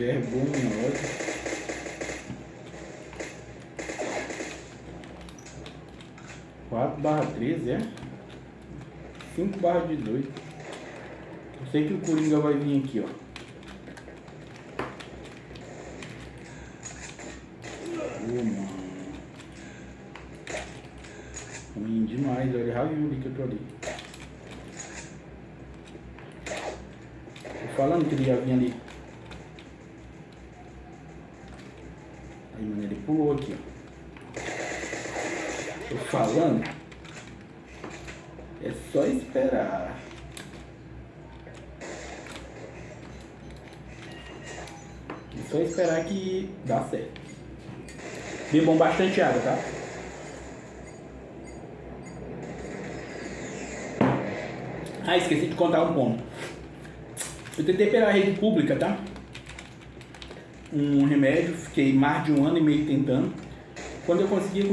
Vergonha, olha. Quatro barra treze, é? Cinco barra dezoito. Eu sei que o Coringa vai vir aqui, ó. Ruim demais, olha. Ali que eu tô ali. Tô falando que ele ia vir ali. Ele pulou aqui, ó. Tô falando. É só esperar. É só esperar que dá certo. Bebam bastante água, tá? Ah, esqueci de contar um ponto. Eu tentei pela rede pública, tá? Um remédio, fiquei mais de um ano e meio tentando. Quando eu consegui